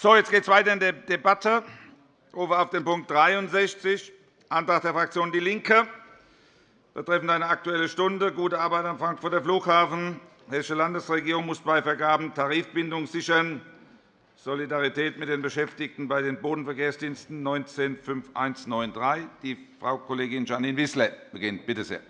So, jetzt geht es weiter in der Debatte. Ich rufe auf den Punkt 63, Antrag der Fraktion DIE LINKE, betreffend eine Aktuelle Stunde, gute Arbeit am Frankfurter Flughafen. Die Hessische Landesregierung muss bei Vergaben Tarifbindung sichern. Solidarität mit den Beschäftigten bei den Bodenverkehrsdiensten 195193. Die Frau Kollegin Janine Wissler beginnt. Bitte sehr.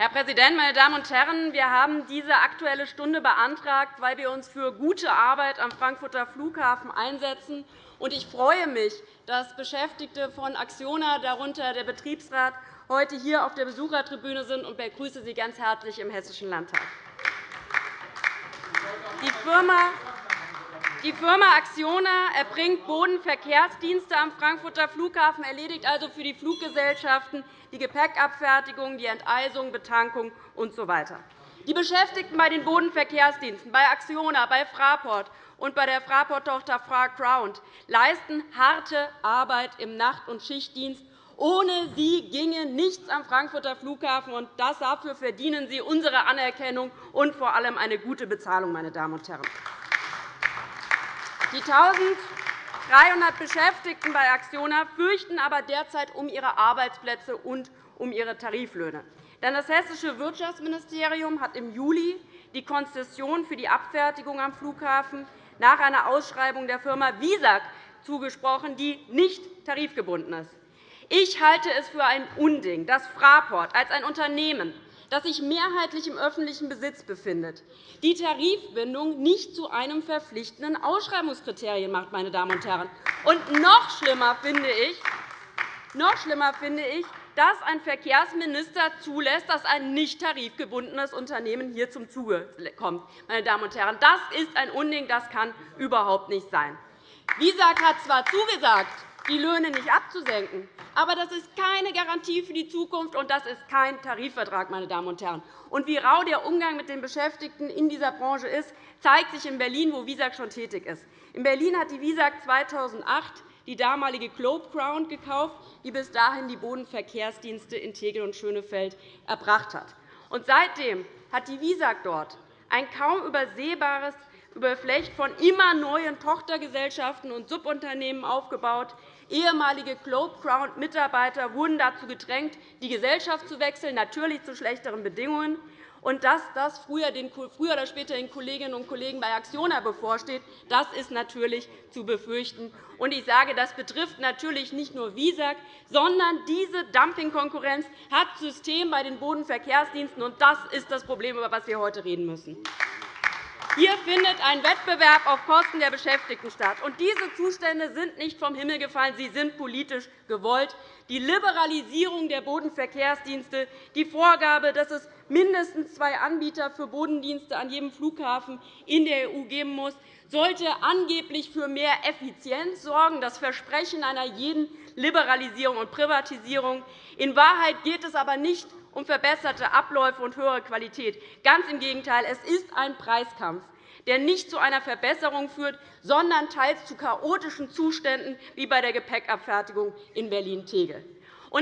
Herr Präsident, meine Damen und Herren! Wir haben diese Aktuelle Stunde beantragt, weil wir uns für gute Arbeit am Frankfurter Flughafen einsetzen. Ich freue mich, dass Beschäftigte von Acciona, darunter der Betriebsrat, heute hier auf der Besuchertribüne sind und begrüße Sie ganz herzlich im Hessischen Landtag. Die Firma die Firma Acciona erbringt Bodenverkehrsdienste am Frankfurter Flughafen, erledigt also für die Fluggesellschaften die Gepäckabfertigung, die Enteisung, Betankung usw. Die Beschäftigten bei den Bodenverkehrsdiensten, bei Acciona, bei Fraport und bei der Fraport-Tochter FraGround leisten harte Arbeit im Nacht- und Schichtdienst. Ohne sie ginge nichts am Frankfurter Flughafen, und dafür verdienen sie unsere Anerkennung und vor allem eine gute Bezahlung. Meine Damen und Herren. Die 1.300 Beschäftigten bei Acciona fürchten aber derzeit um ihre Arbeitsplätze und um ihre Tariflöhne. Denn das Hessische Wirtschaftsministerium hat im Juli die Konzession für die Abfertigung am Flughafen nach einer Ausschreibung der Firma Visag zugesprochen, die nicht tarifgebunden ist. Ich halte es für ein Unding, dass Fraport als ein Unternehmen das sich mehrheitlich im öffentlichen Besitz befindet, die Tarifbindung nicht zu einem verpflichtenden Ausschreibungskriterium macht. Meine Damen und Herren. Und noch schlimmer finde ich, noch schlimmer finde ich dass ein Verkehrsminister zulässt, dass ein nicht tarifgebundenes Unternehmen hier zum Zuge kommt. Meine Damen und Herren, das ist ein Unding. Das kann überhaupt nicht sein. Visag hat zwar zugesagt, die Löhne nicht abzusenken. Aber das ist keine Garantie für die Zukunft, und das ist kein Tarifvertrag. Meine Damen und Herren. Und wie rau der Umgang mit den Beschäftigten in dieser Branche ist, zeigt sich in Berlin, wo Visag schon tätig ist. In Berlin hat die Visag 2008 die damalige Globe Crown gekauft, die bis dahin die Bodenverkehrsdienste in Tegel und Schönefeld erbracht hat. Und seitdem hat die Visag dort ein kaum übersehbares Überflecht von immer neuen Tochtergesellschaften und Subunternehmen aufgebaut, Ehemalige Globe Crown-Mitarbeiter wurden dazu gedrängt, die Gesellschaft zu wechseln, natürlich zu schlechteren Bedingungen. Und dass das früher oder später den Kolleginnen und Kollegen bei Acciona bevorsteht, das ist natürlich zu befürchten. Und ich sage, das betrifft natürlich nicht nur Visag, sondern diese Dumpingkonkurrenz hat System bei den Bodenverkehrsdiensten. Und das ist das Problem, über das wir heute reden müssen. Hier findet ein Wettbewerb auf Kosten der Beschäftigten statt. Und diese Zustände sind nicht vom Himmel gefallen, sie sind politisch gewollt. Die Liberalisierung der Bodenverkehrsdienste, die Vorgabe, dass es mindestens zwei Anbieter für Bodendienste an jedem Flughafen in der EU geben muss, sollte angeblich für mehr Effizienz sorgen, das Versprechen einer jeden Liberalisierung und Privatisierung. In Wahrheit geht es aber nicht um verbesserte Abläufe und höhere Qualität. Ganz im Gegenteil, es ist ein Preiskampf, der nicht zu einer Verbesserung führt, sondern teils zu chaotischen Zuständen wie bei der Gepäckabfertigung in Berlin-Tegel.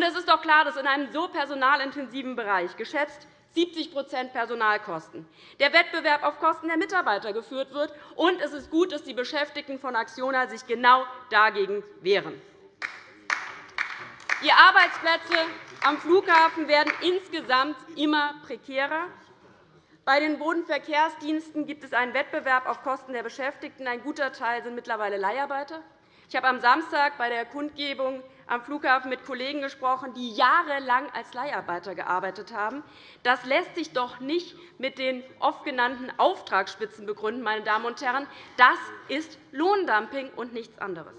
Es ist doch klar, dass in einem so personalintensiven Bereich geschätzt 70% Personalkosten. Der Wettbewerb auf Kosten der Mitarbeiter geführt wird. Und es ist gut, dass die Beschäftigten von Acciona sich genau dagegen wehren. Die Arbeitsplätze am Flughafen werden insgesamt immer prekärer. Bei den Bodenverkehrsdiensten gibt es einen Wettbewerb auf Kosten der Beschäftigten. Ein guter Teil sind mittlerweile Leiharbeiter. Ich habe am Samstag bei der Kundgebung am Flughafen mit Kollegen gesprochen, die jahrelang als Leiharbeiter gearbeitet haben. Das lässt sich doch nicht mit den oft genannten Auftragsspitzen begründen. Meine Damen und Herren. Das ist Lohndumping und nichts anderes.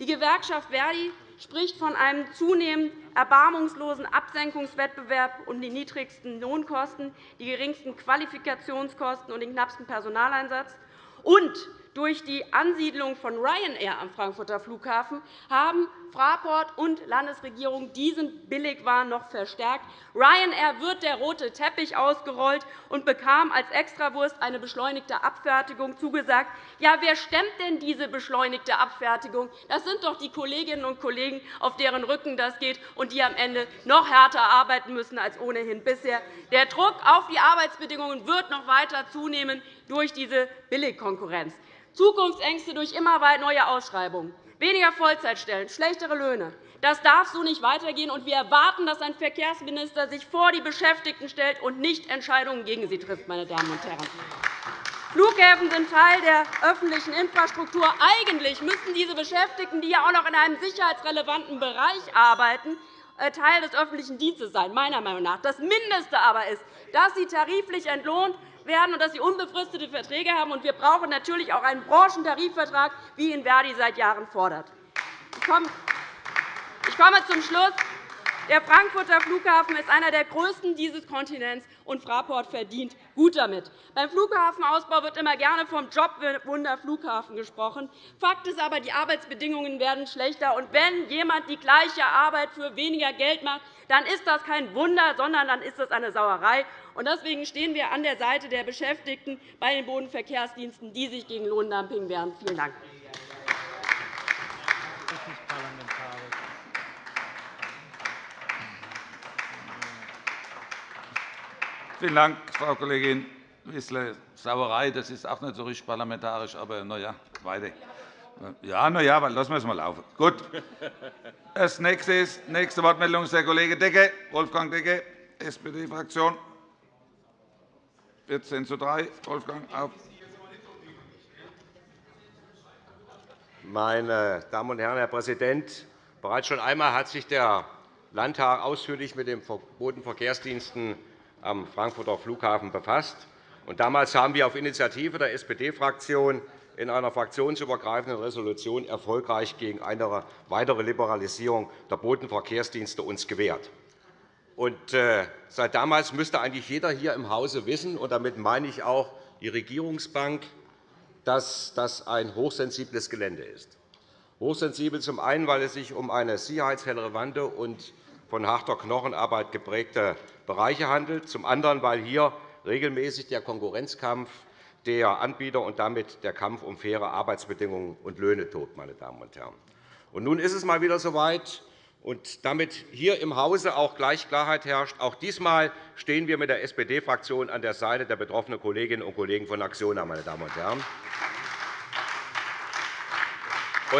Die Gewerkschaft Verdi spricht von einem zunehmend erbarmungslosen Absenkungswettbewerb um die niedrigsten Lohnkosten, die geringsten Qualifikationskosten und den knappsten Personaleinsatz. Und durch die Ansiedlung von Ryanair am Frankfurter Flughafen haben Fraport und Landesregierung diesen Billigwahn noch verstärkt. Ryanair wird der rote Teppich ausgerollt und bekam als Extrawurst eine beschleunigte Abfertigung zugesagt. Ja, wer stemmt denn diese beschleunigte Abfertigung? Das sind doch die Kolleginnen und Kollegen, auf deren Rücken das geht und die am Ende noch härter arbeiten müssen als ohnehin bisher. Der Druck auf die Arbeitsbedingungen wird noch weiter zunehmen durch diese Billigkonkurrenz. Zukunftsängste durch immer neue Ausschreibungen weniger Vollzeitstellen, schlechtere Löhne. Das darf so nicht weitergehen, und wir erwarten, dass ein Verkehrsminister sich vor die Beschäftigten stellt und nicht Entscheidungen gegen sie trifft. Meine Damen und Herren. Flughäfen sind Teil der öffentlichen Infrastruktur. Eigentlich müssten diese Beschäftigten, die ja auch noch in einem sicherheitsrelevanten Bereich arbeiten, äh, Teil des öffentlichen Dienstes sein, meiner Meinung nach. Das Mindeste aber ist, dass sie tariflich entlohnt werden und dass sie unbefristete Verträge haben. wir brauchen natürlich auch einen Branchentarifvertrag, wie ihn Verdi seit Jahren fordert. Ich komme zum Schluss. Der Frankfurter Flughafen ist einer der größten dieses Kontinents, und Fraport verdient gut damit. Beim Flughafenausbau wird immer gerne vom Jobwunder Flughafen gesprochen. Fakt ist aber, die Arbeitsbedingungen werden schlechter. Und wenn jemand die gleiche Arbeit für weniger Geld macht, dann ist das kein Wunder, sondern dann ist das eine Sauerei. Deswegen stehen wir an der Seite der Beschäftigten bei den Bodenverkehrsdiensten, die sich gegen Lohndumping wehren. Vielen Dank. Vielen Dank, Frau Kollegin Wissler. Sauerei, das ist auch nicht so richtig parlamentarisch, aber na ja, weiter. Ja, na ja, lassen wir es mal laufen. Gut. Das nächste, ist, nächste Wortmeldung ist der Kollege Decke, Wolfgang Decke, SPD-Fraktion. 14 zu 3. Wolfgang, auf. Meine Damen und Herren, Herr Präsident! Bereits schon einmal hat sich der Landtag ausführlich mit den Bodenverkehrsdiensten am Frankfurter Flughafen befasst. Damals haben wir auf Initiative der SPD-Fraktion in einer fraktionsübergreifenden Resolution erfolgreich gegen eine weitere Liberalisierung der Bodenverkehrsdienste uns gewehrt. Äh, seit damals müsste eigentlich jeder hier im Hause wissen, und damit meine ich auch die Regierungsbank, dass das ein hochsensibles Gelände ist. Hochsensibel zum einen, weil es sich um eine sicherheitsrelevante und von harter Knochenarbeit geprägte Bereiche handelt, zum anderen, weil hier regelmäßig der Konkurrenzkampf der Anbieter und damit der Kampf um faire Arbeitsbedingungen und Löhne tobt. Meine Damen und Herren. Und nun ist es mal wieder so weit, und damit hier im Hause auch gleich Klarheit herrscht. Auch diesmal stehen wir mit der SPD-Fraktion an der Seite der betroffenen Kolleginnen und Kollegen von Acciona. Meine Damen und Herren.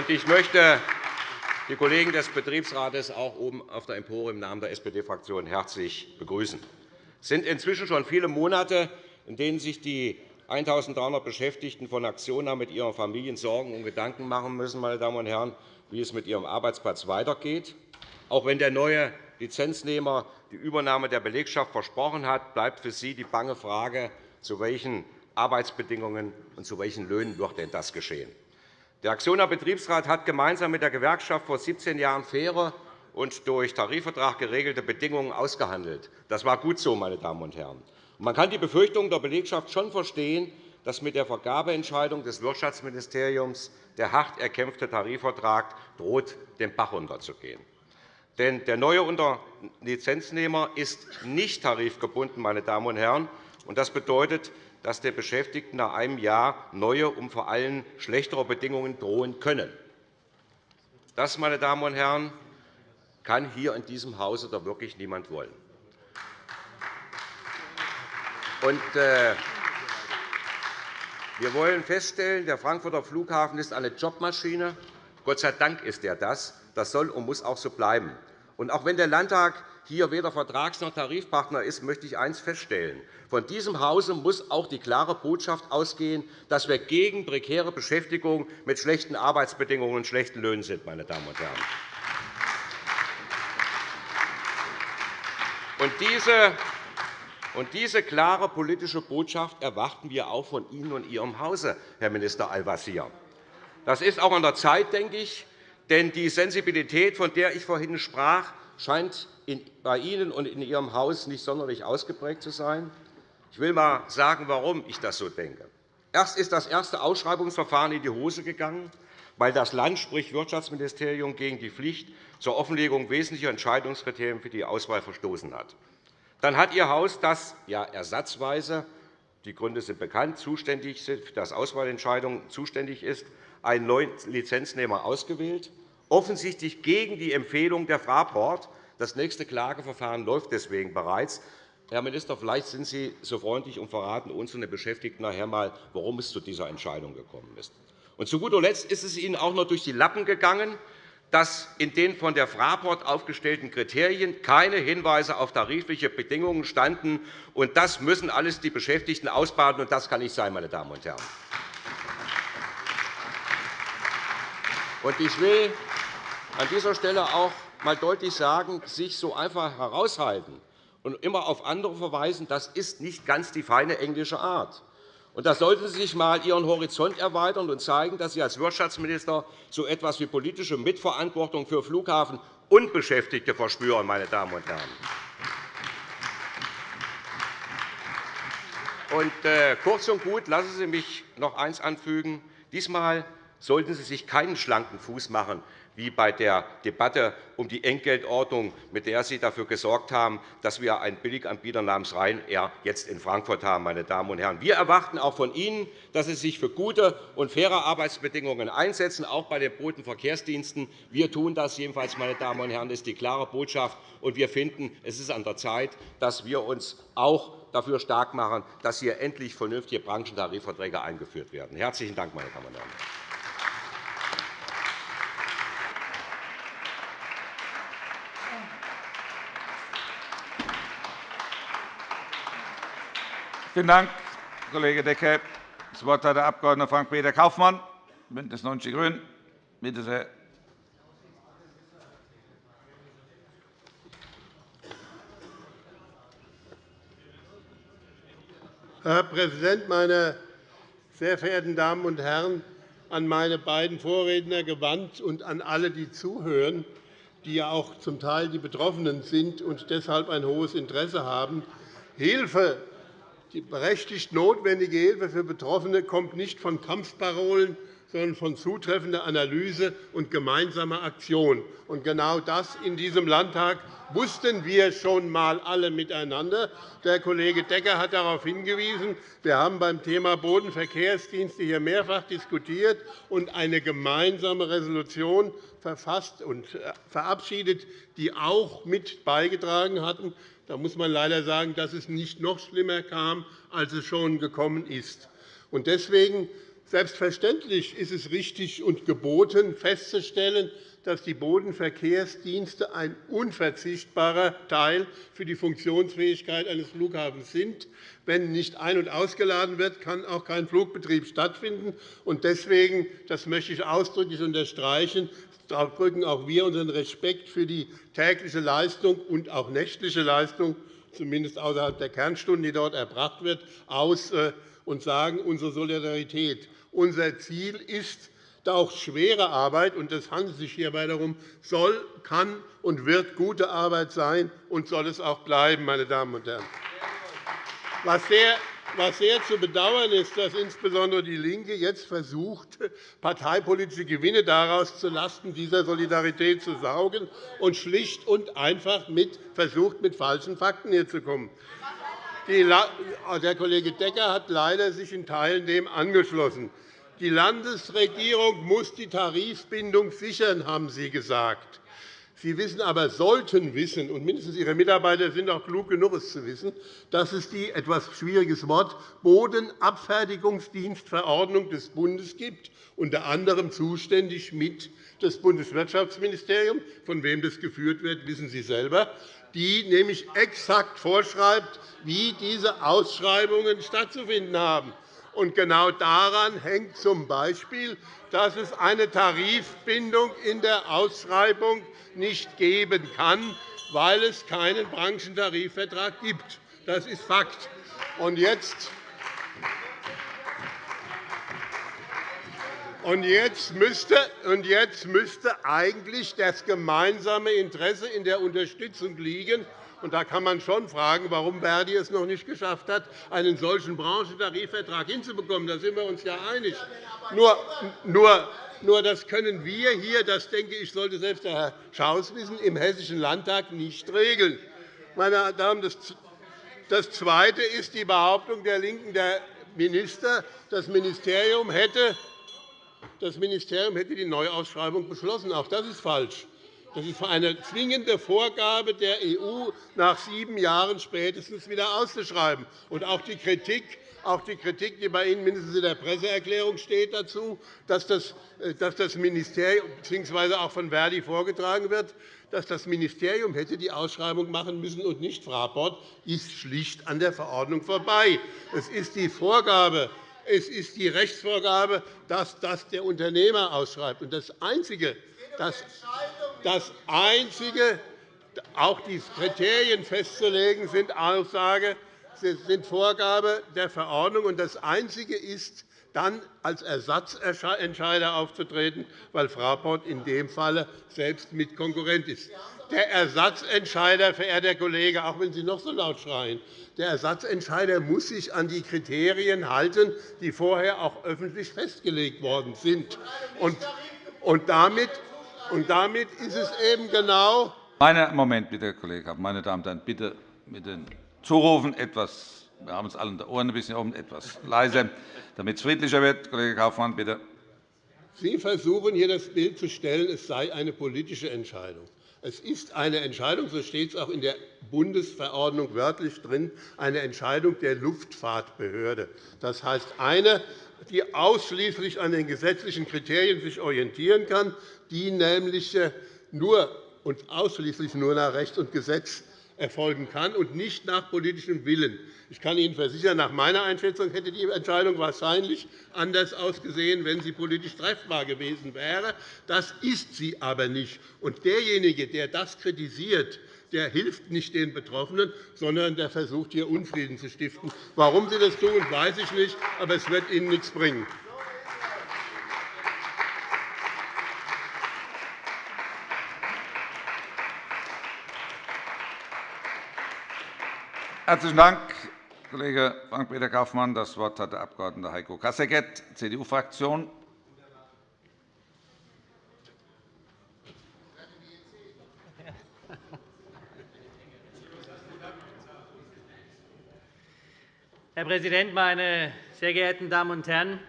Ich möchte die Kollegen des Betriebsrates auch oben auf der Empore im Namen der SPD-Fraktion herzlich begrüßen. Es sind inzwischen schon viele Monate, in denen sich die 1.300 Beschäftigten von Acciona mit ihren Familien Sorgen und Gedanken machen müssen, meine Damen und Herren, wie es mit ihrem Arbeitsplatz weitergeht. Auch wenn der neue Lizenznehmer die Übernahme der Belegschaft versprochen hat, bleibt für Sie die bange Frage, zu welchen Arbeitsbedingungen und zu welchen Löhnen wird denn das geschehen. Der Aktioner Betriebsrat hat gemeinsam mit der Gewerkschaft vor 17 Jahren faire und durch Tarifvertrag geregelte Bedingungen ausgehandelt. Das war gut so, meine Damen und Herren. Man kann die Befürchtung der Belegschaft schon verstehen, dass mit der Vergabeentscheidung des Wirtschaftsministeriums der hart erkämpfte Tarifvertrag droht, den Bach runterzugehen. Denn der neue Unterlizenznehmer ist nicht tarifgebunden. Meine Damen und Herren. Das bedeutet, dass den Beschäftigten nach einem Jahr neue, um vor allem schlechtere Bedingungen drohen können. Das, meine Damen und Herren, kann hier in diesem Hause doch wirklich niemand wollen. Und, äh, wir wollen feststellen, der Frankfurter Flughafen ist eine Jobmaschine. Gott sei Dank ist er das. Das soll und muss auch so bleiben. Und auch wenn der Landtag hier weder Vertrags- noch Tarifpartner ist, möchte ich eines feststellen. Von diesem Hause muss auch die klare Botschaft ausgehen, dass wir gegen prekäre Beschäftigung mit schlechten Arbeitsbedingungen und schlechten Löhnen sind. Meine Damen und Herren. Und diese diese klare politische Botschaft erwarten wir auch von Ihnen und Ihrem Hause, Herr Minister Al-Wazir. Das ist auch an der Zeit, denke ich, denn die Sensibilität, von der ich vorhin sprach, scheint bei Ihnen und in Ihrem Haus nicht sonderlich ausgeprägt zu sein. Ich will einmal sagen, warum ich das so denke. Erst ist das erste Ausschreibungsverfahren in die Hose gegangen, weil das Land, sprich Wirtschaftsministerium, gegen die Pflicht zur Offenlegung wesentlicher Entscheidungskriterien für die Auswahl verstoßen hat. Dann hat Ihr Haus, das ja ersatzweise die Gründe sind bekannt, zuständig das Auswahlentscheidungen zuständig ist, einen neuen Lizenznehmer ausgewählt, offensichtlich gegen die Empfehlung der Fraport. Das nächste Klageverfahren läuft deswegen bereits. Herr Minister, vielleicht sind Sie so freundlich und verraten uns und den Beschäftigten nachher einmal, warum es zu dieser Entscheidung gekommen ist. Und zu guter Letzt ist es Ihnen auch noch durch die Lappen gegangen, dass in den von der Fraport aufgestellten Kriterien keine Hinweise auf tarifliche Bedingungen standen. Und das müssen alles die Beschäftigten ausbaden, und das kann nicht sein, meine Damen und Herren. Ich will an dieser Stelle auch einmal deutlich sagen, sich so einfach heraushalten und immer auf andere verweisen, das ist nicht ganz die feine englische Art. Da sollten Sie sich einmal Ihren Horizont erweitern und zeigen, dass Sie als Wirtschaftsminister so etwas wie politische Mitverantwortung für Flughafen und Beschäftigte verspüren. Meine Damen und Herren. Und, äh, kurz und gut, lassen Sie mich noch eines anfügen. Diesmal sollten Sie sich keinen schlanken Fuß machen, wie bei der Debatte um die Entgeltordnung, mit der Sie dafür gesorgt haben, dass wir einen Billiganbieter namens Ryanair jetzt in Frankfurt haben. Meine Damen und Herren. Wir erwarten auch von Ihnen, dass Sie sich für gute und faire Arbeitsbedingungen einsetzen, auch bei den Bodenverkehrsdiensten. Wir tun das jedenfalls, meine Damen und Herren. Das ist die klare Botschaft. Und wir finden, es ist an der Zeit, dass wir uns auch dafür stark machen, dass hier endlich vernünftige Branchentarifverträge eingeführt werden. Herzlichen Dank, meine Damen und Herren. Vielen Dank, Kollege Decker. Das Wort hat der Abg. Frank-Peter Kaufmann, BÜNDNIS 90 die GRÜNEN. Bitte sehr. Herr Präsident, meine sehr verehrten Damen und Herren! An meine beiden Vorredner gewandt und an alle, die zuhören, die ja auch zum Teil die Betroffenen sind und deshalb ein hohes Interesse haben. Hilfe die berechtigt notwendige Hilfe für Betroffene kommt nicht von Kampfparolen, sondern von zutreffender Analyse und gemeinsamer Aktion. Und genau das in diesem Landtag wussten wir schon einmal alle miteinander. Der Kollege Decker hat darauf hingewiesen. Wir haben beim Thema Bodenverkehrsdienste hier mehrfach diskutiert und eine gemeinsame Resolution verfasst und äh, verabschiedet, die auch mit beigetragen hatten, da muss man leider sagen, dass es nicht noch schlimmer kam, als es schon gekommen ist. Deswegen selbstverständlich ist es richtig und geboten, festzustellen, dass die Bodenverkehrsdienste ein unverzichtbarer Teil für die Funktionsfähigkeit eines Flughafens sind. Wenn nicht ein- und ausgeladen wird, kann auch kein Flugbetrieb stattfinden. Deswegen das möchte ich ausdrücklich unterstreichen, drücken auch wir unseren Respekt für die tägliche Leistung und auch nächtliche Leistung, zumindest außerhalb der Kernstunden, die dort erbracht wird, aus äh, und sagen unsere Solidarität. Unser Ziel ist, auch schwere Arbeit, und es handelt sich hierbei darum, soll, kann und wird gute Arbeit sein und soll es auch bleiben, meine Damen und Herren. Was sehr was sehr zu bedauern ist, dass insbesondere DIE LINKE jetzt versucht, parteipolitische Gewinne daraus zulasten dieser Solidarität zu saugen und schlicht und einfach mit versucht, mit falschen Fakten hier zu kommen. Der Kollege Decker hat leider sich in Teilen dem angeschlossen. Die Landesregierung muss die Tarifbindung sichern, haben Sie gesagt. Sie wissen aber, sollten wissen, und mindestens Ihre Mitarbeiter sind auch klug genug, es zu wissen, dass es die etwas schwieriges Wort Bodenabfertigungsdienstverordnung des Bundes gibt, unter anderem zuständig mit das Bundeswirtschaftsministerium. Von wem das geführt wird, wissen Sie selber die nämlich exakt vorschreibt, wie diese Ausschreibungen stattzufinden haben. Und genau daran hängt z. B., dass es eine Tarifbindung in der Ausschreibung nicht geben kann, weil es keinen Branchentarifvertrag gibt. Das ist Fakt. Und jetzt Und jetzt, müsste, und jetzt müsste eigentlich das gemeinsame Interesse in der Unterstützung liegen. Und da kann man schon fragen, warum Verdi es noch nicht geschafft hat, einen solchen Branchentarifvertrag hinzubekommen. Da sind wir uns ja einig. Nur, nur, nur das können wir hier, das denke ich, sollte selbst der Herr Schaus wissen, im Hessischen Landtag nicht regeln. Meine Damen, das Zweite ist die Behauptung der LINKEN, der Minister, das Ministerium hätte das Ministerium hätte die Neuausschreibung beschlossen. Auch das ist falsch. Das ist eine zwingende Vorgabe der EU, nach sieben Jahren spätestens wieder auszuschreiben. Und auch die Kritik, auch die Kritik, die bei Ihnen mindestens in der Presseerklärung steht dazu, dass das, äh, dass das Ministerium bzw. auch von Verdi vorgetragen wird, dass das Ministerium hätte die Ausschreibung machen müssen und nicht Fraport, ist schlicht an der Verordnung vorbei. Es ist die Vorgabe es ist die Rechtsvorgabe, dass das der Unternehmer ausschreibt. das Einzige, das, das Einzige auch die Kriterien festzulegen, sind Aussage, sind Vorgabe der Verordnung. das Einzige ist, dann als Ersatzentscheider aufzutreten, weil Fraport in dem Falle selbst Mitkonkurrent ist. Der Ersatzentscheider, verehrter Kollege, auch wenn Sie noch so laut schreien, der Ersatzentscheider muss sich an die Kriterien halten, die vorher auch öffentlich festgelegt worden sind. Und damit, und damit ist es eben genau. Meine, Moment, bitte, Herr Kollege Meine Damen und Herren, bitte mit den Zurufen etwas. Wir haben uns alle die Ohren ein bisschen oben, etwas leiser, damit es friedlicher wird. Kollege Kaufmann, bitte. Sie versuchen hier das Bild zu stellen, es sei eine politische Entscheidung. Es ist eine Entscheidung, so steht es auch in der Bundesverordnung wörtlich drin, eine Entscheidung der Luftfahrtbehörde. Das heißt, eine, die ausschließlich an den gesetzlichen Kriterien sich orientieren kann, die nämlich äh, nur und ausschließlich nur nach Recht und Gesetz erfolgen kann und nicht nach politischem Willen. Ich kann Ihnen versichern, nach meiner Einschätzung hätte die Entscheidung wahrscheinlich anders ausgesehen, wenn sie politisch treffbar gewesen wäre. Das ist sie aber nicht. Und derjenige, der das kritisiert, der hilft nicht den Betroffenen, sondern der versucht, hier Unfrieden zu stiften. Warum Sie das tun, weiß ich nicht, aber es wird Ihnen nichts bringen. Herzlichen Dank, Kollege Frank-Peter Kaufmann. Das Wort hat der Abg. Heiko Kasseckert, CDU-Fraktion. Herr Präsident, meine sehr geehrten Damen und Herren!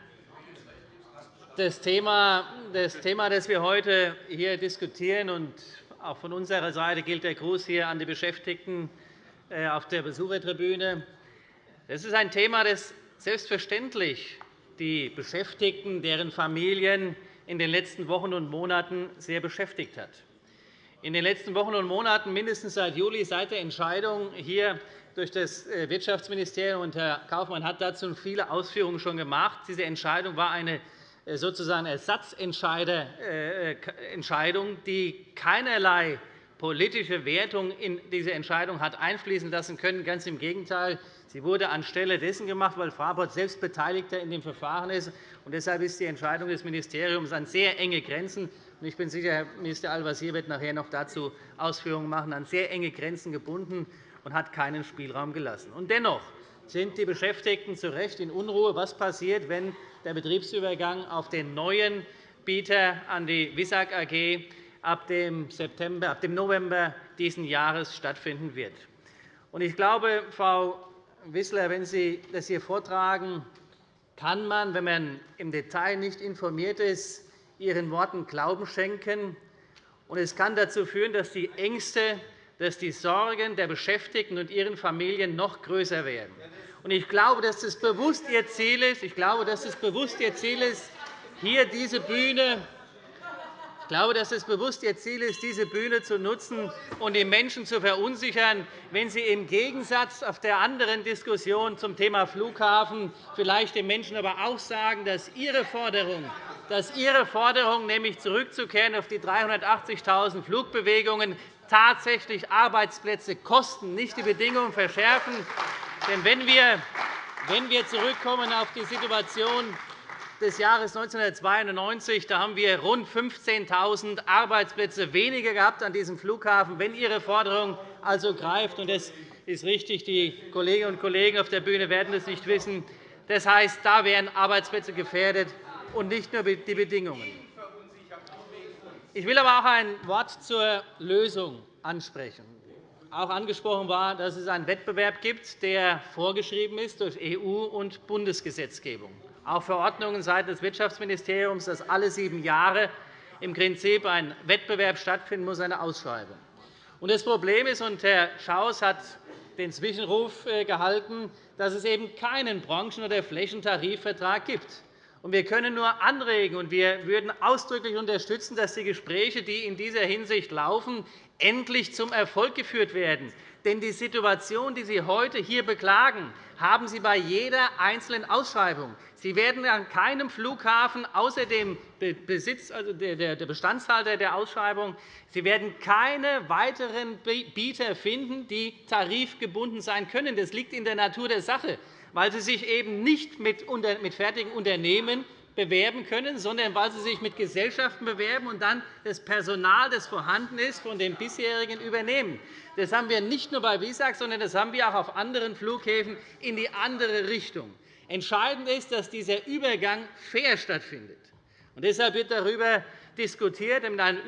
Das Thema, das wir heute hier diskutieren, und auch von unserer Seite gilt der Gruß hier an die Beschäftigten äh, auf der Besuchertribüne. Das ist ein Thema, das selbstverständlich die Beschäftigten, deren Familien in den letzten Wochen und Monaten sehr beschäftigt hat. In den letzten Wochen und Monaten, mindestens seit Juli, seit der Entscheidung hier durch das äh, Wirtschaftsministerium, und Herr Kaufmann hat dazu viele Ausführungen schon gemacht. Diese Entscheidung war eine äh, sozusagen Ersatzentscheidung, die keinerlei politische Wertung in diese Entscheidung hat einfließen lassen können. Ganz im Gegenteil. Sie wurde anstelle dessen gemacht, weil Fraport selbst Beteiligter in dem Verfahren ist. Und deshalb ist die Entscheidung des Ministeriums an sehr enge Grenzen ich bin sicher, Herr Minister Al-Wazir wird nachher noch dazu Ausführungen machen, an sehr enge Grenzen gebunden und hat keinen Spielraum gelassen. Und dennoch sind die Beschäftigten zu Recht in Unruhe. Was passiert, wenn der Betriebsübergang auf den neuen Bieter an die WISAG AG ab dem, September, ab dem November dieses Jahres stattfinden wird. Ich glaube, Frau Wissler, wenn Sie das hier vortragen, kann man, wenn man im Detail nicht informiert ist, Ihren Worten Glauben schenken. Es kann dazu führen, dass die Ängste, dass die Sorgen der Beschäftigten und ihren Familien noch größer werden. Ich glaube, dass es bewusst Ihr Ziel ist. Ich glaube, dass es bewusst Ihr Ziel ist, hier diese Bühne ich glaube, dass es bewusst Ihr Ziel ist, diese Bühne zu nutzen und die Menschen zu verunsichern, wenn Sie im Gegensatz auf der anderen Diskussion zum Thema Flughafen vielleicht den Menschen aber auch sagen, dass Ihre Forderung, dass Ihre Forderung nämlich zurückzukehren auf die 380.000 Flugbewegungen tatsächlich Arbeitsplätze kosten, nicht die Bedingungen verschärfen. Denn wenn wir, wenn wir zurückkommen auf die Situation des Jahres 1992 da haben wir rund 15.000 Arbeitsplätze weniger gehabt an diesem Flughafen. Wenn Ihre Forderung also greift, und das ist richtig, die Kolleginnen und Kollegen auf der Bühne werden es nicht wissen, das heißt, da wären Arbeitsplätze gefährdet und nicht nur die Bedingungen. Ich will aber auch ein Wort zur Lösung ansprechen. Auch angesprochen war, dass es einen Wettbewerb gibt, der vorgeschrieben ist durch EU- und Bundesgesetzgebung auch Verordnungen seitens des Wirtschaftsministeriums, dass alle sieben Jahre im Prinzip ein Wettbewerb stattfinden muss, eine Ausschreibung. Das Problem ist, und Herr Schaus hat den Zwischenruf äh, gehalten, dass es eben keinen Branchen- oder Flächentarifvertrag gibt. Wir können nur anregen, und wir würden ausdrücklich unterstützen, dass die Gespräche, die in dieser Hinsicht laufen, endlich zum Erfolg geführt werden. Denn die Situation, die Sie heute hier beklagen, haben Sie bei jeder einzelnen Ausschreibung. Sie werden an keinem Flughafen außer dem Besitz, also der Bestandshalter der Ausschreibung Sie werden keine weiteren Bieter finden, die tarifgebunden sein können. Das liegt in der Natur der Sache, weil sie sich eben nicht mit fertigen Unternehmen bewerben können, sondern weil sie sich mit Gesellschaften bewerben und dann das Personal, das vorhanden ist, von den bisherigen übernehmen. Das haben wir nicht nur bei WISAG, sondern das haben wir auch auf anderen Flughäfen in die andere Richtung. Entscheidend ist, dass dieser Übergang fair stattfindet. Und deshalb wird darüber diskutiert in einem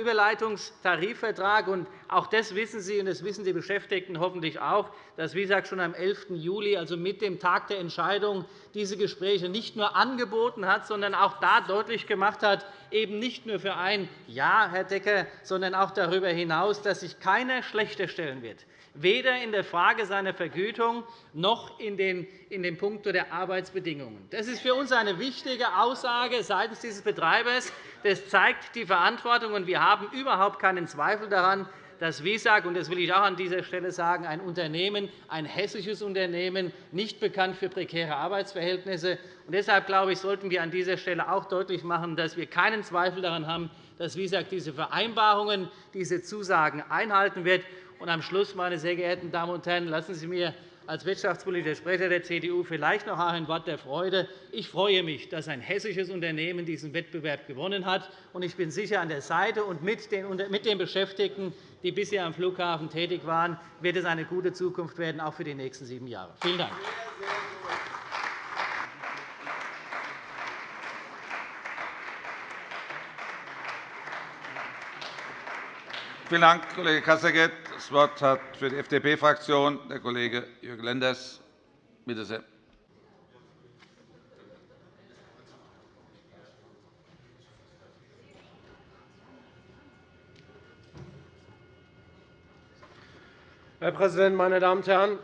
Überleitungstarifvertrag. Auch das wissen Sie, und das wissen die Beschäftigten hoffentlich auch, dass WISAG schon am 11. Juli, also mit dem Tag der Entscheidung, diese Gespräche nicht nur angeboten hat, sondern auch da deutlich gemacht hat, eben nicht nur für ein Jahr, Herr Decker, sondern auch darüber hinaus, dass sich keiner schlechter stellen wird weder in der Frage seiner Vergütung noch in den Punkto der Arbeitsbedingungen. Das ist für uns eine wichtige Aussage seitens dieses Betreibers. Das zeigt die Verantwortung, und wir haben überhaupt keinen Zweifel daran, dass WISAG, und das will ich auch an dieser Stelle sagen, ein Unternehmen, ein hessisches Unternehmen, nicht bekannt für prekäre Arbeitsverhältnisse. Und deshalb glaube ich, sollten wir an dieser Stelle auch deutlich machen, dass wir keinen Zweifel daran haben, dass WISAG diese Vereinbarungen, diese Zusagen einhalten wird. Und am Schluss, meine sehr geehrten Damen und Herren, lassen Sie mir als wirtschaftspolitischer Sprecher der CDU vielleicht noch ein Wort der Freude. Ich freue mich, dass ein hessisches Unternehmen diesen Wettbewerb gewonnen hat. Ich bin sicher, an der Seite und mit den Beschäftigten, die bisher am Flughafen tätig waren, wird es eine gute Zukunft werden, auch für die nächsten sieben Jahre. Vielen Dank. Vielen Dank, Kollege Kasseckert. Das Wort hat für die FDP-Fraktion der Kollege Jürgen Lenders. Bitte sehr. Herr Präsident, meine Damen und Herren!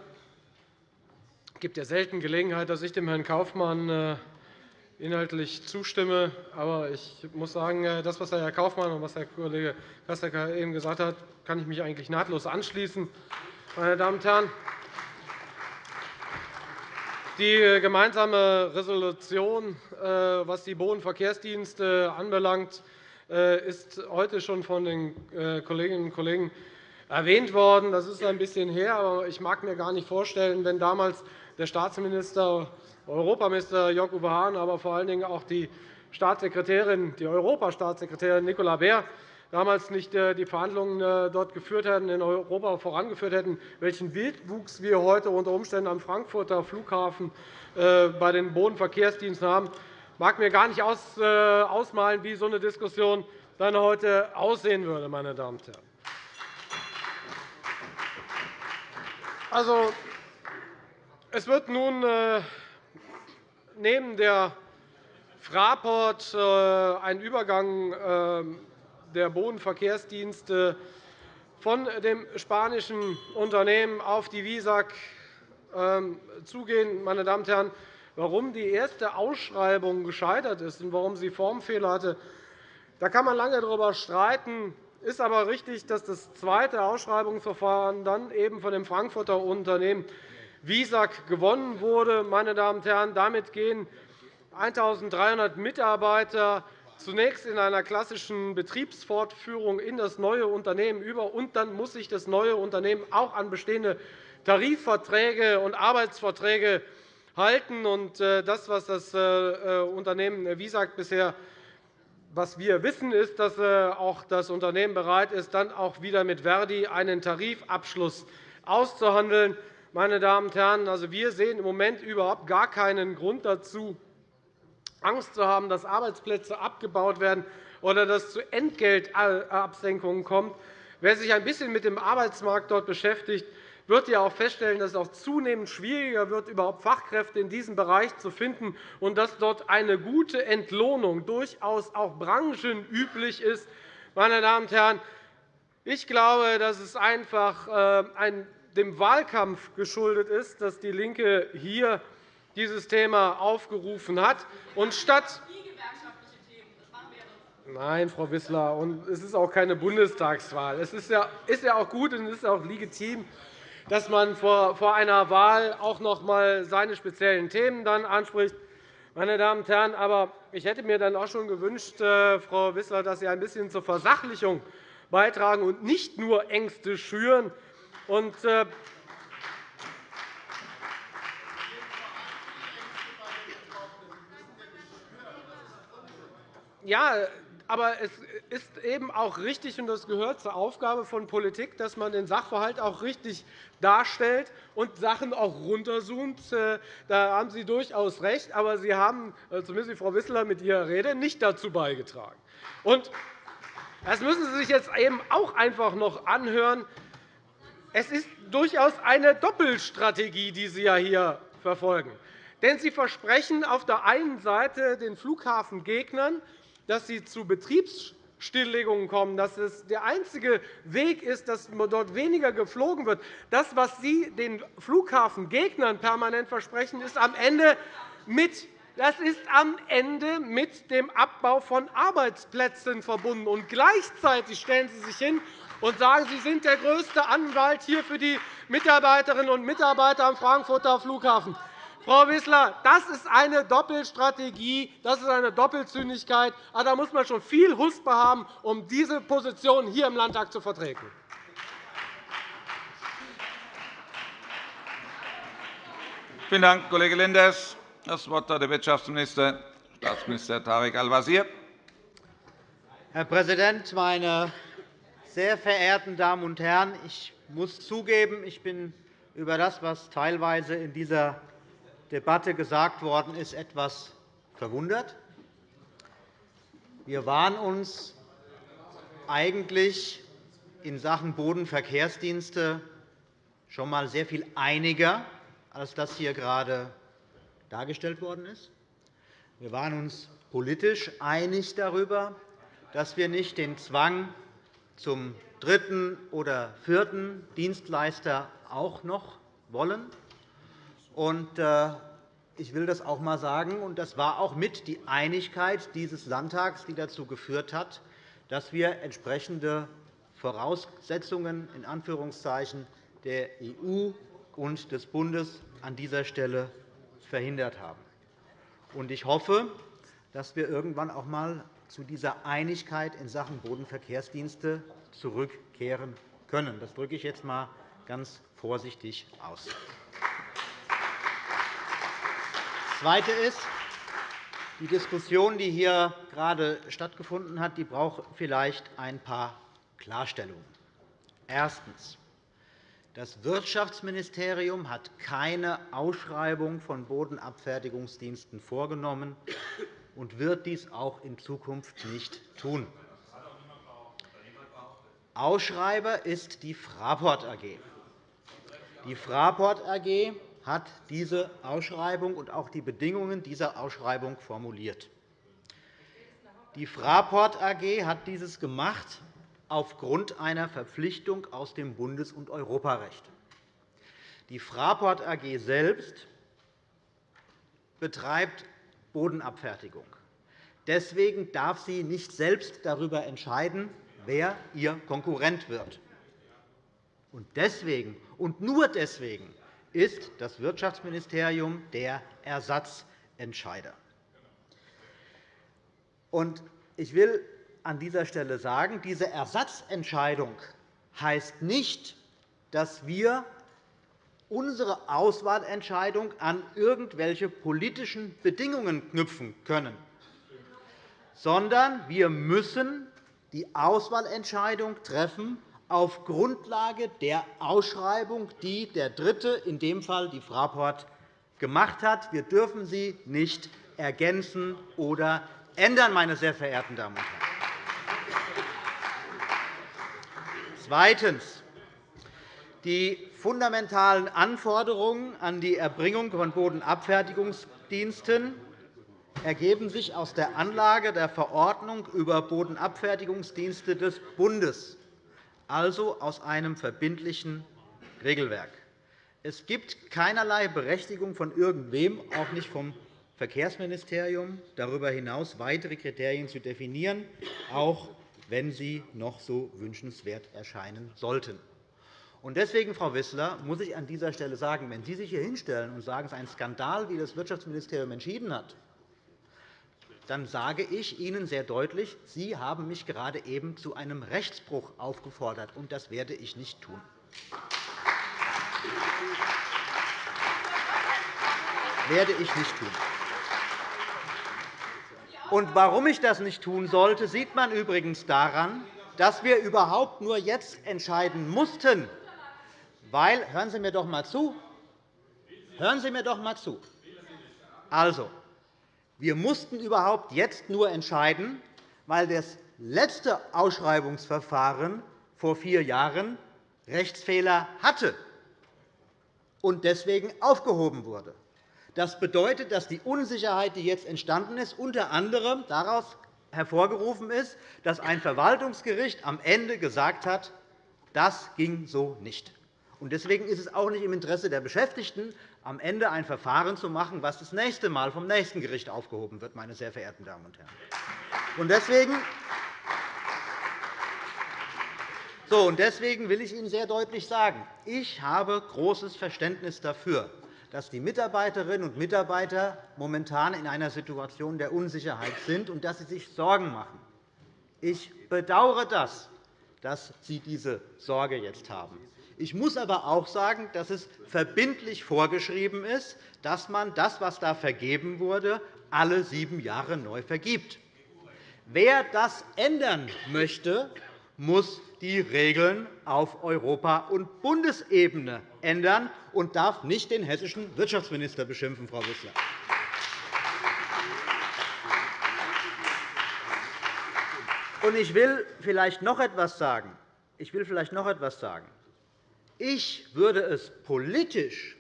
Es gibt ja selten Gelegenheit, dass ich dem Herrn Kaufmann äh, inhaltlich zustimme. Aber ich muss sagen, äh, das, was Herr Kaufmann und was Herr Kollege Kassecker eben gesagt hat, kann ich mich eigentlich nahtlos anschließen. Meine Damen und Herren, die gemeinsame Resolution, äh, was die Bodenverkehrsdienste anbelangt, äh, ist heute schon von den Kolleginnen und Kollegen erwähnt worden. Das ist ein bisschen her, aber ich mag mir gar nicht vorstellen, wenn damals der Staatsminister Europaminister Jörg-Uwe Hahn, aber vor allen Dingen auch die Staatssekretärin, die Europastaatssekretärin Nicola Beer damals nicht äh, die Verhandlungen äh, dort geführt hätten, in Europa vorangeführt hätten, welchen Wildwuchs wir heute unter Umständen am Frankfurter Flughafen äh, bei den Bodenverkehrsdiensten haben. Mag mir gar nicht ausmalen, wie so eine Diskussion dann heute aussehen würde. Meine Damen und Herren. Also, es wird nun neben der Fraport äh, ein Übergang äh, der Bodenverkehrsdienste von dem spanischen Unternehmen auf die WISAG ähm, zugehen. Meine Damen und Herren, warum die erste Ausschreibung gescheitert ist und warum sie Formfehler hatte, da kann man lange darüber streiten. Es ist aber richtig, dass das zweite Ausschreibungsverfahren dann eben von dem Frankfurter Unternehmen WISAG gewonnen wurde. Meine Damen und Herren, damit gehen 1.300 Mitarbeiter zunächst in einer klassischen Betriebsfortführung in das neue Unternehmen über, und dann muss sich das neue Unternehmen auch an bestehende Tarifverträge und Arbeitsverträge halten. Das, was das Unternehmen Visag bisher was wir wissen, ist, dass auch das Unternehmen bereit ist, dann auch wieder mit Verdi einen Tarifabschluss auszuhandeln. Meine Damen und Herren, also wir sehen im Moment überhaupt gar keinen Grund dazu, Angst zu haben, dass Arbeitsplätze abgebaut werden oder dass es zu Entgeltabsenkungen kommt. Wer sich ein bisschen mit dem Arbeitsmarkt dort beschäftigt, wird ja auch feststellen, dass es auch zunehmend schwieriger wird, überhaupt Fachkräfte in diesem Bereich zu finden, und dass dort eine gute Entlohnung durchaus auch branchenüblich ist. Meine Damen und Herren, ich glaube, dass es einfach äh, dem Wahlkampf geschuldet ist, dass DIE LINKE hier dieses Thema aufgerufen hat. Und statt Nein, Frau Wissler, und es ist auch keine Bundestagswahl. Es ist ja auch gut und es ist auch legitim, dass man vor einer Wahl auch noch einmal seine speziellen Themen dann anspricht. Meine Damen und Herren, aber ich hätte mir dann auch schon gewünscht, äh, Frau Wissler, dass Sie ein bisschen zur Versachlichung beitragen und nicht nur Ängste schüren. Und, äh, ja, aber es ist eben auch richtig, und das gehört zur Aufgabe von Politik, dass man den Sachverhalt auch richtig darstellt und Sachen auch runterzoomt. Äh, da haben Sie durchaus recht. Aber Sie haben, äh, zumindest Frau Wissler mit Ihrer Rede, nicht dazu beigetragen. Und das müssen Sie sich jetzt eben auch einfach noch anhören. Es ist durchaus eine Doppelstrategie, die Sie hier verfolgen. Denn Sie versprechen auf der einen Seite den Flughafengegnern, dass sie zu Betriebsstilllegungen kommen, dass es der einzige Weg ist, dass dort weniger geflogen wird. Das, was Sie den Flughafengegnern permanent versprechen, ist am Ende mit das ist am Ende mit dem Abbau von Arbeitsplätzen verbunden. Und gleichzeitig stellen Sie sich hin und sagen, Sie sind der größte Anwalt hier für die Mitarbeiterinnen und Mitarbeiter am Frankfurter Flughafen. Frau Wissler, das ist eine Doppelstrategie, das ist eine Doppelzüngigkeit. Ah, da muss man schon viel Huspe haben, um diese Position hier im Landtag zu vertreten. Vielen Dank, Kollege Lenders. Das Wort hat der Wirtschaftsminister, Staatsminister Tarek Al-Wazir. Herr Präsident, meine sehr verehrten Damen und Herren! Ich muss zugeben, ich bin über das, was teilweise in dieser Debatte gesagt worden ist, etwas verwundert. Wir waren uns eigentlich in Sachen Bodenverkehrsdienste schon einmal sehr viel einiger, als das hier gerade dargestellt worden ist. Wir waren uns politisch einig darüber, dass wir nicht den Zwang zum dritten oder vierten Dienstleister auch noch wollen. Äh, ich will das auch einmal sagen, und das war auch mit die Einigkeit dieses Landtags, die dazu geführt hat, dass wir entsprechende Voraussetzungen in Anführungszeichen der EU und des Bundes an dieser Stelle verhindert haben. Ich hoffe, dass wir irgendwann auch einmal zu dieser Einigkeit in Sachen Bodenverkehrsdienste zurückkehren können. Das drücke ich jetzt einmal ganz vorsichtig aus. Das Zweite ist, die Diskussion, die hier gerade stattgefunden hat, die braucht vielleicht ein paar Klarstellungen. Erstens. Das Wirtschaftsministerium hat keine Ausschreibung von Bodenabfertigungsdiensten vorgenommen und wird dies auch in Zukunft nicht tun. Ausschreiber ist die Fraport AG. Die Fraport AG hat diese Ausschreibung und auch die Bedingungen dieser Ausschreibung formuliert. Die Fraport AG hat dieses gemacht aufgrund einer Verpflichtung aus dem Bundes- und Europarecht. Die Fraport AG selbst betreibt Bodenabfertigung. Deswegen darf sie nicht selbst darüber entscheiden, wer ihr Konkurrent wird. Deswegen und nur deswegen ist das Wirtschaftsministerium der Ersatzentscheider. Ich will an dieser Stelle sagen, diese Ersatzentscheidung heißt nicht, dass wir unsere Auswahlentscheidung an irgendwelche politischen Bedingungen knüpfen können, sondern wir müssen die Auswahlentscheidung treffen auf Grundlage der Ausschreibung, die der Dritte, in dem Fall die Fraport, gemacht hat. Wir dürfen sie nicht ergänzen oder ändern, meine sehr verehrten Damen und Herren. Zweitens. Die fundamentalen Anforderungen an die Erbringung von Bodenabfertigungsdiensten ergeben sich aus der Anlage der Verordnung über Bodenabfertigungsdienste des Bundes, also aus einem verbindlichen Regelwerk. Es gibt keinerlei Berechtigung von irgendwem, auch nicht vom Verkehrsministerium, darüber hinaus weitere Kriterien zu definieren, auch wenn sie noch so wünschenswert erscheinen sollten. Deswegen, Frau Wissler, muss ich an dieser Stelle sagen, wenn Sie sich hier hinstellen und sagen, es ist ein Skandal, wie das Wirtschaftsministerium entschieden hat, dann sage ich Ihnen sehr deutlich, Sie haben mich gerade eben zu einem Rechtsbruch aufgefordert, und das werde ich nicht tun. werde ich nicht tun. Und warum ich das nicht tun sollte, sieht man übrigens daran, dass wir überhaupt nur jetzt entscheiden mussten, weil hören Sie mir doch einmal zu. Hören Sie mir doch einmal zu. Also, wir mussten überhaupt jetzt nur entscheiden, weil das letzte Ausschreibungsverfahren vor vier Jahren Rechtsfehler hatte und deswegen aufgehoben wurde. Das bedeutet, dass die Unsicherheit, die jetzt entstanden ist, unter anderem daraus hervorgerufen ist, dass ein Verwaltungsgericht am Ende gesagt hat, das ging so nicht. Deswegen ist es auch nicht im Interesse der Beschäftigten, am Ende ein Verfahren zu machen, das das nächste Mal vom nächsten Gericht aufgehoben wird, meine sehr verehrten Damen und Herren. Deswegen Deswegen will ich Ihnen sehr deutlich sagen, ich habe großes Verständnis dafür, dass die Mitarbeiterinnen und Mitarbeiter momentan in einer Situation der Unsicherheit sind und dass sie sich Sorgen machen. Ich bedauere das, dass Sie diese Sorge jetzt haben. Ich muss aber auch sagen, dass es verbindlich vorgeschrieben ist, dass man das, was da vergeben wurde, alle sieben Jahre neu vergibt. Wer das ändern möchte, muss die Regeln auf Europa- und Bundesebene ändern und darf nicht den hessischen Wirtschaftsminister beschimpfen, Frau Wissler. Ich will vielleicht noch etwas sagen. Ich will vielleicht noch etwas sagen. Ich würde es politisch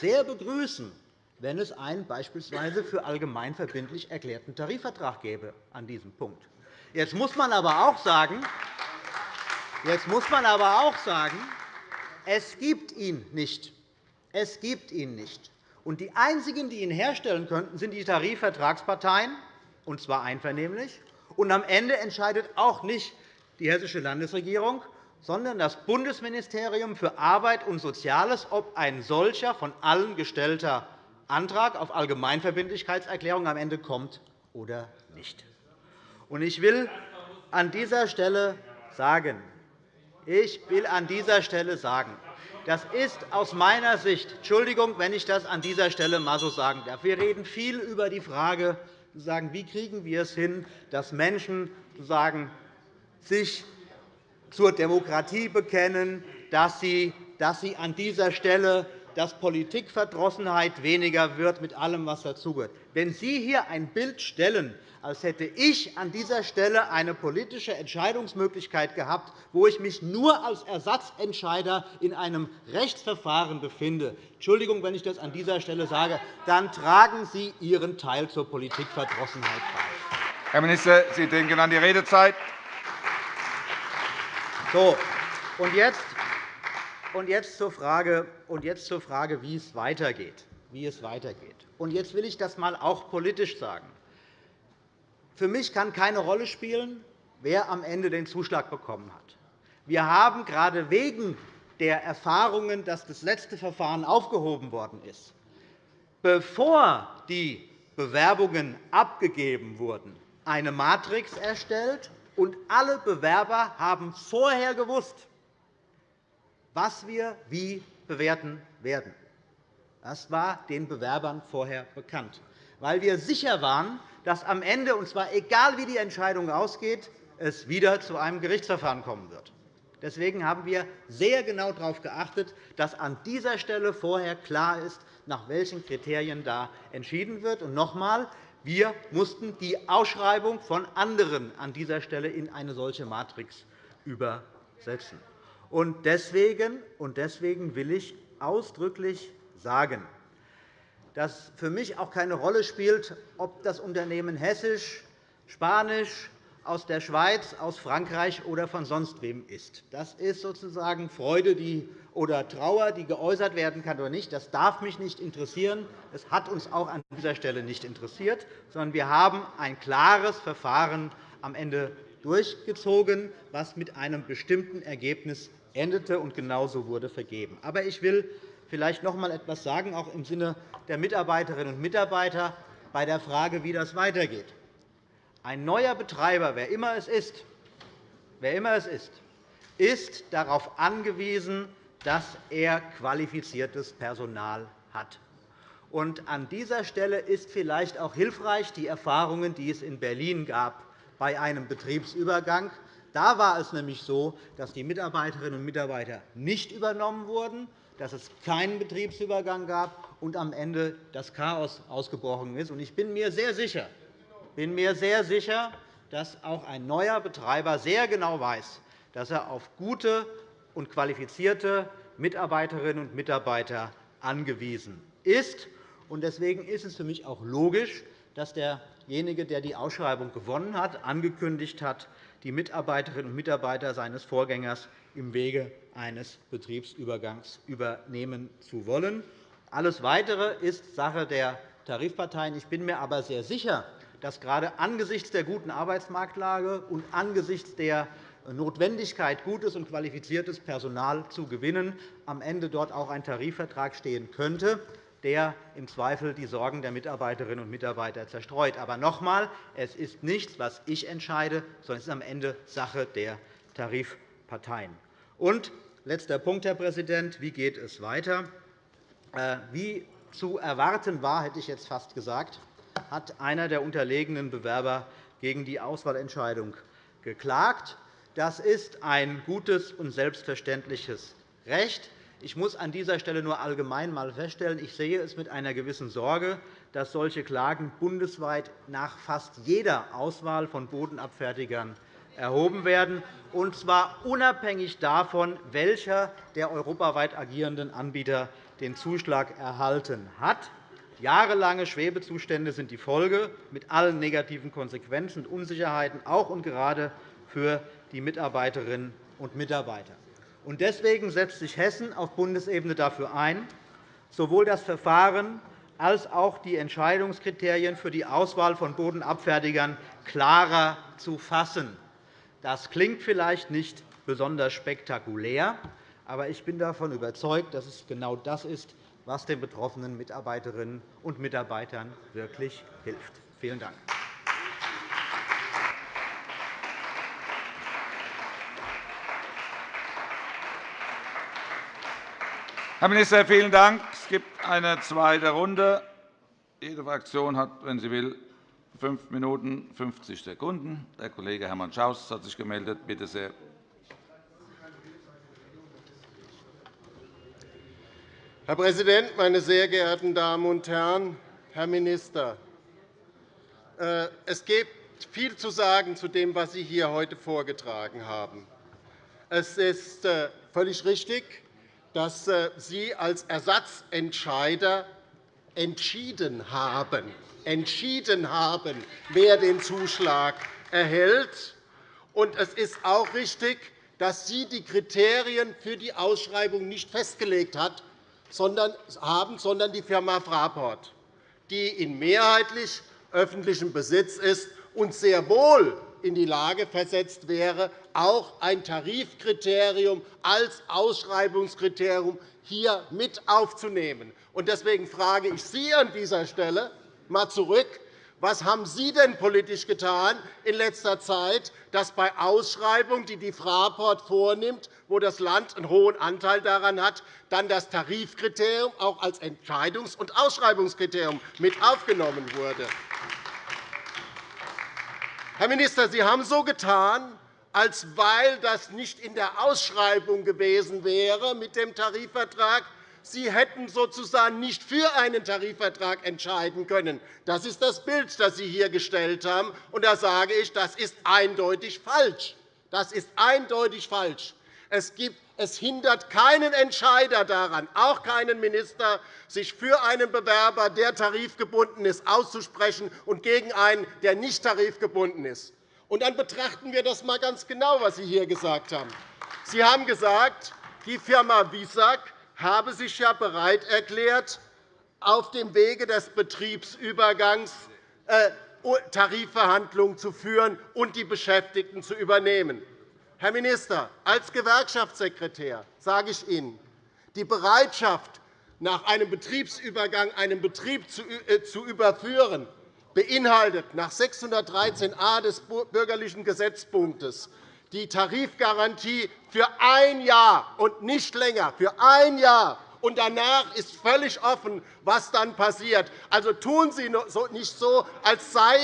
sehr begrüßen, wenn es einen beispielsweise für allgemein verbindlich erklärten Tarifvertrag gäbe an diesem Punkt. Jetzt muss man aber auch sagen, Jetzt muss man aber auch sagen, es gibt ihn nicht. Es gibt ihn nicht. Und die einzigen, die ihn herstellen könnten, sind die Tarifvertragsparteien, und zwar einvernehmlich. Und am Ende entscheidet auch nicht die Hessische Landesregierung, sondern das Bundesministerium für Arbeit und Soziales, ob ein solcher von allen gestellter Antrag auf Allgemeinverbindlichkeitserklärung am Ende kommt oder nicht. Ich will an dieser Stelle sagen, ich will an dieser Stelle sagen, das ist aus meiner Sicht Entschuldigung, wenn ich das an dieser Stelle einmal so sagen darf. Wir reden viel über die Frage, wie kriegen wir es hin, dass Menschen sich zur Demokratie bekennen, dass sie an dieser Stelle dass Politikverdrossenheit weniger wird mit allem, was dazugehört. Wenn Sie hier ein Bild stellen, als hätte ich an dieser Stelle eine politische Entscheidungsmöglichkeit gehabt, wo ich mich nur als Ersatzentscheider in einem Rechtsverfahren befinde. Entschuldigung, wenn ich das an dieser Stelle sage. Dann tragen Sie Ihren Teil zur Politikverdrossenheit bei. Herr Minister, Sie denken an die Redezeit. So, und jetzt, und jetzt, zur Frage, und jetzt zur Frage, wie es weitergeht. Wie es weitergeht. Und jetzt will ich das einmal auch politisch sagen. Für mich kann keine Rolle spielen, wer am Ende den Zuschlag bekommen hat. Wir haben gerade wegen der Erfahrungen, dass das letzte Verfahren aufgehoben worden ist, bevor die Bewerbungen abgegeben wurden, eine Matrix erstellt, und alle Bewerber haben vorher gewusst, was wir wie bewerten werden. Das war den Bewerbern vorher bekannt, weil wir sicher waren, dass am Ende, und zwar egal wie die Entscheidung ausgeht, es wieder zu einem Gerichtsverfahren kommen wird. Deswegen haben wir sehr genau darauf geachtet, dass an dieser Stelle vorher klar ist, nach welchen Kriterien da entschieden wird. Und noch einmal, wir mussten die Ausschreibung von anderen an dieser Stelle in eine solche Matrix übersetzen. Deswegen will ich ausdrücklich sagen, dass für mich auch keine Rolle spielt, ob das Unternehmen hessisch, spanisch, aus der Schweiz, aus Frankreich oder von sonst wem ist. Das ist sozusagen Freude oder Trauer, die geäußert werden kann oder nicht. Das darf mich nicht interessieren. Es hat uns auch an dieser Stelle nicht interessiert, sondern wir haben ein klares Verfahren am Ende durchgezogen, was mit einem bestimmten Ergebnis endete, und genauso wurde vergeben. Aber ich will vielleicht noch einmal etwas sagen, auch im Sinne der Mitarbeiterinnen und Mitarbeiter, bei der Frage, wie das weitergeht. Ein neuer Betreiber, wer immer es ist, wer immer es ist, ist darauf angewiesen, dass er qualifiziertes Personal hat. Und an dieser Stelle ist vielleicht auch hilfreich die Erfahrungen, die es in Berlin gab bei einem Betriebsübergang. Da war es nämlich so, dass die Mitarbeiterinnen und Mitarbeiter nicht übernommen wurden, dass es keinen Betriebsübergang gab und am Ende das Chaos ausgebrochen ist. Ich bin mir sehr sicher, bin mir sehr sicher, dass auch ein neuer Betreiber sehr genau weiß, dass er auf gute und qualifizierte Mitarbeiterinnen und Mitarbeiter angewiesen ist. Deswegen ist es für mich auch logisch, dass derjenige, der die Ausschreibung gewonnen hat, angekündigt hat, die Mitarbeiterinnen und Mitarbeiter seines Vorgängers im Wege eines Betriebsübergangs übernehmen zu wollen. Alles Weitere ist Sache der Tarifparteien. Ich bin mir aber sehr sicher, dass gerade angesichts der guten Arbeitsmarktlage und angesichts der Notwendigkeit, gutes und qualifiziertes Personal zu gewinnen, am Ende dort auch ein Tarifvertrag stehen könnte, der im Zweifel die Sorgen der Mitarbeiterinnen und Mitarbeiter zerstreut. Aber noch einmal, es ist nichts, was ich entscheide, sondern es ist am Ende Sache der Tarifparteien. Und letzter Punkt, Herr Präsident. Wie geht es weiter? Äh, wie zu erwarten war, hätte ich jetzt fast gesagt, hat einer der unterlegenen Bewerber gegen die Auswahlentscheidung geklagt. Das ist ein gutes und selbstverständliches Recht. Ich muss an dieser Stelle nur allgemein einmal feststellen, ich sehe es mit einer gewissen Sorge, dass solche Klagen bundesweit nach fast jeder Auswahl von Bodenabfertigern erhoben werden, und zwar unabhängig davon, welcher der europaweit agierenden Anbieter den Zuschlag erhalten hat. Jahrelange Schwebezustände sind die Folge, mit allen negativen Konsequenzen und Unsicherheiten, auch und gerade für die Mitarbeiterinnen und Mitarbeiter. Deswegen setzt sich Hessen auf Bundesebene dafür ein, sowohl das Verfahren als auch die Entscheidungskriterien für die Auswahl von Bodenabfertigern klarer zu fassen. Das klingt vielleicht nicht besonders spektakulär, aber ich bin davon überzeugt, dass es genau das ist, was den betroffenen Mitarbeiterinnen und Mitarbeitern wirklich hilft. Vielen Dank. Herr Minister, vielen Dank. Es gibt eine zweite Runde. Jede Fraktion hat, wenn sie will, fünf Minuten 50 Sekunden. Der Kollege Hermann Schaus hat sich gemeldet. Bitte sehr. Herr Präsident, meine sehr geehrten Damen und Herren! Herr Minister, äh, es gibt viel zu sagen zu dem, was Sie hier heute vorgetragen haben. Es ist äh, völlig richtig, dass äh, Sie als Ersatzentscheider entschieden haben, entschieden haben, wer den Zuschlag erhält. es ist auch richtig, dass Sie die Kriterien für die Ausschreibung nicht festgelegt hat, sondern haben, sondern die Firma Fraport, die in mehrheitlich öffentlichem Besitz ist und sehr wohl in die Lage versetzt wäre, auch ein Tarifkriterium als Ausschreibungskriterium hier mit aufzunehmen. Deswegen frage ich Sie an dieser Stelle einmal zurück, Was haben Sie denn politisch getan in letzter Zeit, dass bei Ausschreibungen, die die Fraport vornimmt, wo das Land einen hohen Anteil daran hat, dann das Tarifkriterium auch als Entscheidungs- und Ausschreibungskriterium mit aufgenommen wurde? Herr Minister, Sie haben so getan, als weil das nicht in der Ausschreibung gewesen wäre mit dem Tarifvertrag, Sie hätten sozusagen nicht für einen Tarifvertrag entscheiden können. Das ist das Bild, das Sie hier gestellt haben. Und da sage ich, das ist eindeutig falsch. Das ist eindeutig falsch. Es, gibt, es hindert keinen Entscheider daran, auch keinen Minister, sich für einen Bewerber, der tarifgebunden ist, auszusprechen und gegen einen, der nicht tarifgebunden ist. Und dann betrachten wir das einmal ganz genau, was Sie hier gesagt haben. Sie haben gesagt, die Firma Wisak habe sich ja bereit erklärt, auf dem Wege des Betriebsübergangs äh, Tarifverhandlungen zu führen und die Beschäftigten zu übernehmen. Herr Minister, als Gewerkschaftssekretär sage ich Ihnen, die Bereitschaft, nach einem Betriebsübergang einen Betrieb zu äh, überführen, beinhaltet nach 613a des Bürgerlichen Gesetzpunktes die Tarifgarantie für ein Jahr und nicht länger, für ein Jahr. Und danach ist völlig offen, was dann passiert. Also tun Sie nicht so, als sei,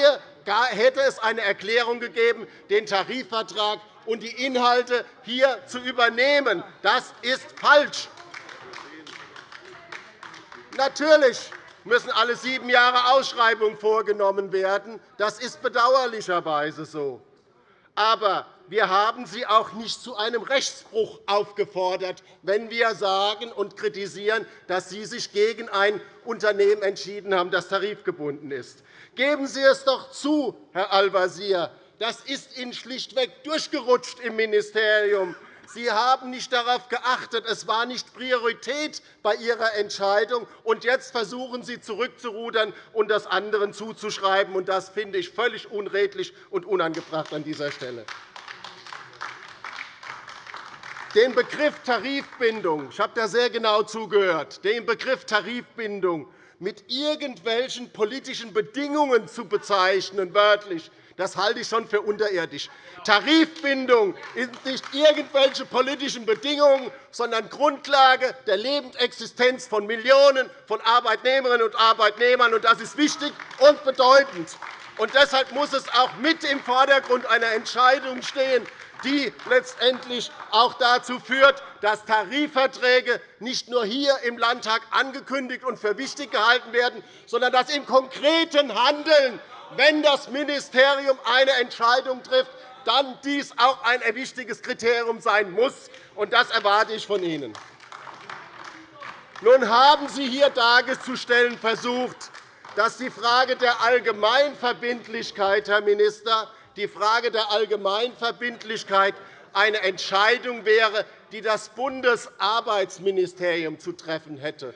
hätte es eine Erklärung gegeben, den Tarifvertrag und die Inhalte hier zu übernehmen. Das ist falsch. Natürlich müssen alle sieben Jahre Ausschreibungen vorgenommen werden. Das ist bedauerlicherweise so. Aber wir haben Sie auch nicht zu einem Rechtsbruch aufgefordert, wenn wir sagen und kritisieren, dass Sie sich gegen ein Unternehmen entschieden haben, das tarifgebunden ist. Geben Sie es doch zu, Herr Al-Wazir. Das ist Ihnen schlichtweg durchgerutscht im Ministerium. Sie haben nicht darauf geachtet. Es war nicht Priorität bei Ihrer Entscheidung. Und jetzt versuchen Sie, zurückzurudern und das anderen zuzuschreiben. Das finde ich völlig unredlich und unangebracht an dieser Stelle. Den Begriff Tarifbindung, ich habe da sehr genau zugehört, den Begriff Tarifbindung mit irgendwelchen politischen Bedingungen zu bezeichnen, wörtlich, das halte ich schon für unterirdisch. Tarifbindung sind nicht irgendwelche politischen Bedingungen, sondern Grundlage der Lebensexistenz von Millionen von Arbeitnehmerinnen und Arbeitnehmern. Das ist wichtig und bedeutend. Und deshalb muss es auch mit im Vordergrund einer Entscheidung stehen, die letztendlich auch dazu führt, dass Tarifverträge nicht nur hier im Landtag angekündigt und für wichtig gehalten werden, sondern dass im konkreten Handeln wenn das Ministerium eine Entscheidung trifft, dann dies auch ein wichtiges Kriterium sein muss. Und das erwarte ich von Ihnen. Nun haben Sie hier darzustellen versucht, dass die Frage der Allgemeinverbindlichkeit, Herr Minister, die Frage der Allgemeinverbindlichkeit eine Entscheidung wäre, die das Bundesarbeitsministerium zu treffen hätte.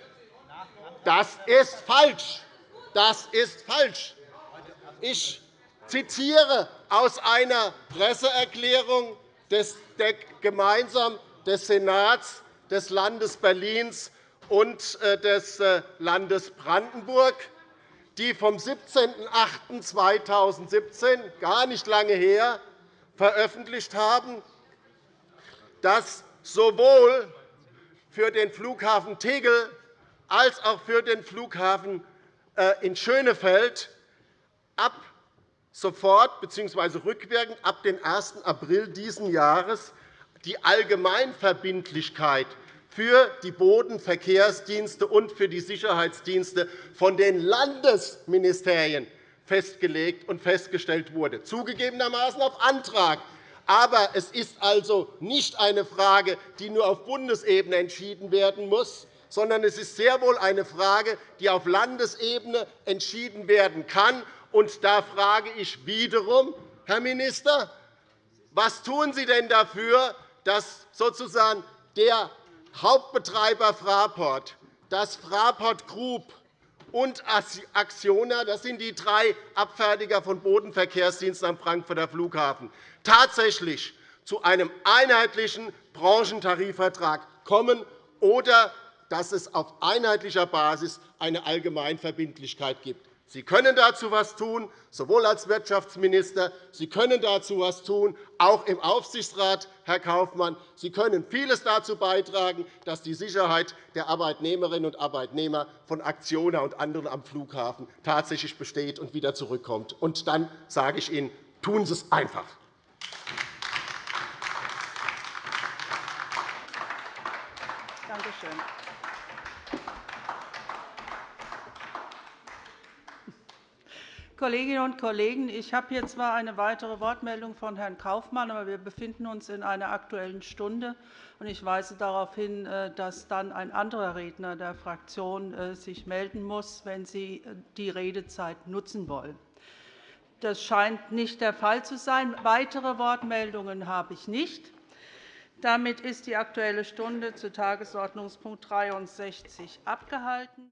Das ist falsch. Das ist falsch. Ich zitiere aus einer Presseerklärung des, gemeinsam des Senats des Landes Berlins und äh, des äh, Landes Brandenburg, die vom 17.08.2017, gar nicht lange her, veröffentlicht haben, dass sowohl für den Flughafen Tegel als auch für den Flughafen äh, in Schönefeld ab sofort bzw. rückwirkend ab dem 1. April dieses Jahres die Allgemeinverbindlichkeit für die Bodenverkehrsdienste und für die Sicherheitsdienste von den Landesministerien festgelegt und festgestellt wurde, zugegebenermaßen auf Antrag. Aber es ist also nicht eine Frage, die nur auf Bundesebene entschieden werden muss, sondern es ist sehr wohl eine Frage, die auf Landesebene entschieden werden kann und da frage ich wiederum, Herr Minister, was tun Sie denn dafür, dass sozusagen der Hauptbetreiber Fraport, das Fraport Group und Acciona, das sind die drei Abfertiger von Bodenverkehrsdiensten am Frankfurter Flughafen, tatsächlich zu einem einheitlichen Branchentarifvertrag kommen oder dass es auf einheitlicher Basis eine Allgemeinverbindlichkeit gibt. Sie können dazu etwas tun, sowohl als Wirtschaftsminister. Sie können dazu etwas tun, auch im Aufsichtsrat, Herr Kaufmann. Sie können vieles dazu beitragen, dass die Sicherheit der Arbeitnehmerinnen und Arbeitnehmer von Aktionen und anderen am Flughafen tatsächlich besteht und wieder zurückkommt. Und dann sage ich Ihnen, tun Sie es einfach. Danke schön. Kolleginnen und Kollegen, ich habe hier zwar eine weitere Wortmeldung von Herrn Kaufmann, aber wir befinden uns in einer Aktuellen Stunde. Ich weise darauf hin, äh, dass dann ein anderer Redner der Fraktion äh, sich melden muss, wenn Sie äh, die Redezeit nutzen wollen. Das scheint nicht der Fall zu sein. Weitere Wortmeldungen habe ich nicht. Damit ist die Aktuelle Stunde zu Tagesordnungspunkt 63 abgehalten.